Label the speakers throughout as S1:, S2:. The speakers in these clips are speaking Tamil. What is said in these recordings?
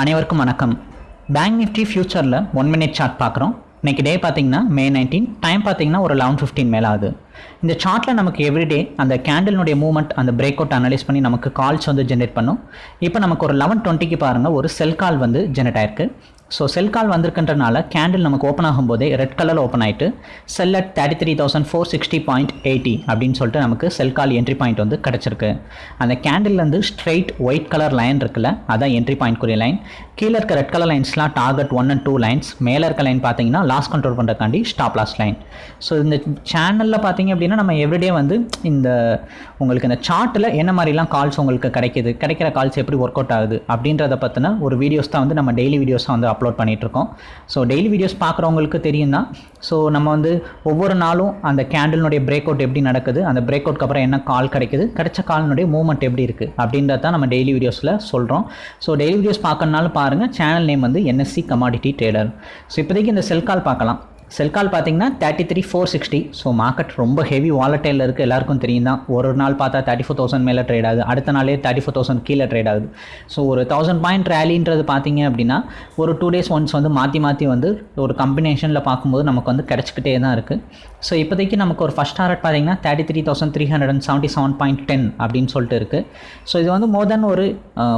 S1: அனைவருக்கும் வணக்கம். பேங்க் நிஃப்டி ஃபியூச்சரில் ஒன் மினிட் சார்ட் பார்க்குறோம். இன்னைக்கு டே பார்த்தீங்கன்னா மே நைன்டீன் டைம் பார்த்தீங்கன்னா ஒரு லெவன் ஃபிஃப்டீன் மேலே ஆகுது. இந்த சார்ட்டில் நமக்கு எவ்ரிடே அந்த கேண்டிலுடைய மூவ்மெண்ட் அந்த பிரேக் அவுட் அனலைஸ் பண்ணி நமக்கு கால்ஸ் வந்து ஜென்ரேட் பண்ணும். இப்போ நமக்கு ஒரு லெவன் டுவெண்ட்டிக்கு பாருங்கள் ஒரு செல் கால் வந்து ஜென்ரேட் ஆயிருக்கு. ஸோ செல் கால் வந்திருக்கின்றனால கேண்டில் நமக்கு ஓப்பன் ஆகும்போதே ரெட் கலர் ஓப்பன் ஆகிட்டு sell at thirty three thousand four sixty point eighty அப்படின்னு சொல்லிட்டு நமக்கு செல் கால் என்ட்ரி பாயிண்ட் வந்து கிடச்சிருக்கு. அந்த கேண்டில்லேருந்து ஸ்ட்ரெயிட் ஒயிட் கலர் லைன் இருக்குல்ல அதான் என்ட்ரி பாயிண்ட் குறிய லைன் கீழே இருக்க red colour லைன்ஸ்லாம் target one and two lines மேலே இருக்க லைன் பார்த்தீங்கன்னா லாஸ் கண்ட்ரோல் பண்ணுறக்காண்டி ஸ்டாப் லாஸ் லைன் ஸோ இந்த சேனலில் பார்த்தீங்க அப்படின்னா நம்ம எவ்ரிடே வந்து இந்த உங்களுக்கு இந்த சார்ட்டில் என்ன மாதிரிலாம் கால்ஸ் உங்களுக்கு கிடைக்கிது கிடைக்கிற கால்ஸ் எப்படி ஒர்க் அவுட் ஆகுது அப்படின்றத பற்றின ஒரு வீடியோஸ் தான் வந்து நம்ம டெய்லி வீடியோஸாக வந்து அப் அப்லோட் பண்ணிகிட்ருக்கோம் ஸோ டெய்லி வீடியோஸ் பார்க்குறவங்களுக்கு தெரியும் தான் ஸோ நம்ம வந்து ஒவ்வொரு நாளும் அந்த கேண்டலினுடைய பிரேக் அவுட் எப்படி நடக்குது அந்த பிரேக் அவுட்க்கு அப்புறம் என்ன கால் கிடைக்குது கிடைச்ச காலினுடைய மூவ்மெண்ட் எப்படி இருக்குது அப்படின்றத தான் நம்ம டெய்லி வீடியோஸில் சொல்கிறோம் ஸோ டெய்லி வீடியோஸ் பார்க்கறனாலும் பாருங்கள் சேனல் நேம் வந்து என்எஸ்சி கமாடிட்டி ட்ரேடர் ஸோ இப்போதைக்கு இந்த செல் கால் பார்க்கலாம். செல்கால் பார்த்தீங்கன்னா thirty three four sixty so market ரொம்ப ஹெவி வாலட்டைலில் இருக்குது எல்லாருக்கும் தெரியும் தான் ஒரு நாள் பார்த்தா தேர்ட்டி ஃபோர் தௌசண்ட் மேலே ட்ரேட் ஆகுது. அடுத்த நாளே தேர்ட்டி ஃபோர் தௌசண்ட் கீழே ட்ரேட் ஆகுது. ஸோ ஒரு தௌசண்ட் பாயிண்ட் ரேலின்றது பார்த்தீங்க அப்படின்னா ஒரு டூ டேஸ் ஒன்ஸ் வந்து மாற்றி மாற்றி வந்து ஒரு கம்பினேஷனில் பார்க்கும்போது நமக்கு வந்து கிடச்சிக்கிட்டே தான் இருக்குது ஸோ இப்போதைக்கு நமக்கு ஒரு ஃபஸ்ட் டார்கெட் பார்த்தீங்கன்னா thirty three thousand three hundred and seventy seven point ten அப்படின்னு சொல்லிட்டு இருக்குது ஸோ இது வந்து மோர் தென் ஒரு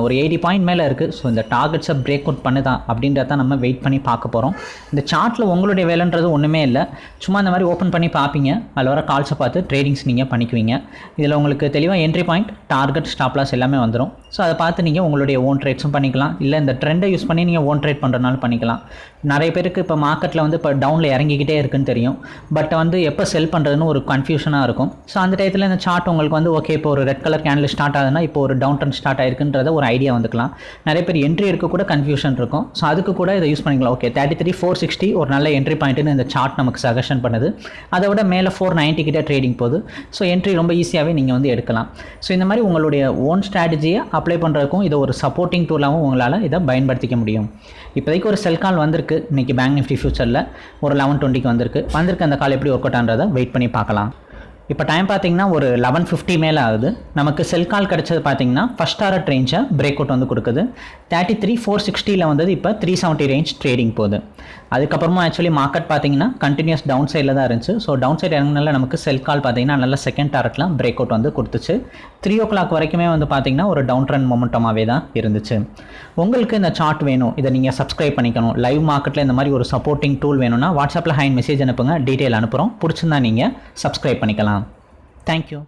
S1: ஒரு எயிட்டி பாயிண்ட் மேலே இருக்குது ஸோ இந்த டார்கெட்ஸை பிரேக் அவுட் பண்ணுதா அப்படின்றத நம்ம வெயிட் பண்ணி பார்க்க போகிறோம் இந்த சார்ட்டில் உங்களுடைய வேலைன்றது ஒன்றுமே இல்லை. சும்மா இந்த மாதிரி ஓப்பன் பண்ணி பார்ப்பீங்க அதில் வர கால்ஸை பார்த்து ட்ரேடிங்ஸ் நீங்கள் பண்ணிக்குவீங்க. இதில் உங்களுக்கு தெளிவாக என்ட்ரி பாயிண்ட் டார்கெட் ஸ்டாப்லாஸ் எல்லாமே வந்துடும் ஸோ அதை பார்த்து நீங்கள் உங்களுடைய ஓன் ட்ரேட்ஸும் பண்ணிக்கலாம். இல்லை இந்த ட்ரெண்டை யூஸ் பண்ணி நீங்கள் ஓன் ட்ரேட் பண்ணுறதுனால பண்ணிக்கலாம். நிறைய பேருக்கு இப்போ மார்க்கெட்டில் வந்து இப்போ டவுனில் இறங்கிக்கிட்டே இருக்குன்னு தெரியும். பட் வந்து எப்போ செல் பண்ணுறதுன்னு ஒரு கன்ஃபியூஷனாக இருக்கும். ஸோ அந்த டயத்தில் இந்த சார்ட் உங்களுக்கு வந்து ஓகே இப்போ ஒரு ரெட் கலர் கேண்டில் ஸ்டார்ட் ஆகுதுன்னா இப்போ ஒரு டவுன் ட்ரெண்ட் ஸ்டார்ட் ஆயிருக்குன்றத ஒரு ஐடியா வந்துக்கலாம். நிறைய பேர் என்ட்ரி இருக்க கூட கன்ஃபியூஷன் இருக்கும். ஸோ அதுக்கு கூட இதை யூஸ் பண்ணிக்கலாம். Okay thirty three four sixty ஒரு நல்ல என்ட்ரி இந்த சார்ட் நமக்கு சஜஷன் பண்ணுது. அதை விட மேலே ஃபோர் நைன்ட்டி கிட்டே ட்ரேடிங் போகுது. ஸோ என்ட்ரி ரொம்ப ஈஸியாகவே நீங்கள் வந்து எடுக்கலாம். ஸோ இந்த மாதிரி உங்களுடைய ஓன் ஸ்ட்ராட்டஜியை அப்ளை பண்ணுறதுக்கும் இதை ஒரு சப்போர்ட்டிங் டூலாகவும் உங்களால் இதை பயன்படுத்திக்க முடியும். இப்போதைக்கு ஒரு செல் கால் வந்திருக்கு. இன்றைக்கி பேங்க் நிஃப்டி ஃபியூச்சரில் ஒரு லெவன் டுவெண்ட்டிக்கு வந்திருக்கு. வந்திருக்கு அந்த கால் எப்படி ஒர்க் அவுட் ஆன்றதை வெயிட் பண்ணி பார்க்கலாம். இப்போ டைம் பார்த்தீங்கன்னா ஒரு லெவன் ஃபிஃப்டி மேலே ஆகுது. நமக்கு செல் கால் கிடச்சது பார்த்தீங்கன்னா ஃபஸ்ட் டாரட் ரேஞ்சை பிரேக் அவுட் வந்து கொடுக்குது. தேர்ட்டி த்ரீ ஃபோர் சிக்ஸ்டியில் வந்தது இப்போ த்ரீ செவன்ட்டி ரேஞ்ச் ட்ரேடிங் போகுது. அதுக்கப்புறமா ஆக்சுவலி மார்க்கெட் பார்த்தீங்கன்னா கண்டினியூஸ் டவுன் சைடில் தான் இருந்துச்சு. ஸோ டவுன் சைடு இறங்கினால நமக்கு செல் கால் பார்த்தீங்கன்னா நல்ல செகண்ட் டாரட்லாம் பிரேக் அவுட் வந்து கொடுத்துச்சு. த்ரீ ஓ கிளாக் வரைக்குமே வந்து பார்த்தீங்கன்னா ஒரு டவுன் ட்ரெண்ட் மொமெண்டமாகவே தான் இருந்துச்சு. உங்களுக்கு இந்த சார்ட் வேணும். இதை நீங்கள் சப்ஸ்கிரைப் பண்ணிக்கணும். லைவ் மார்க்கெட்டில் இந்த மாதிரி ஒரு சப்போர்ட்டிங் டூல் வேணும்னா வாட்ஸ்அப்பில் ஹைன் மெசேஜ் அனுப்புங்க. டீட்டெயில் அனுப்புகிறோம் பிடிச்சிருந்தா நீங்கள் சப்ஸ்கிரைப் பண்ணிக்கலாம். Thank you.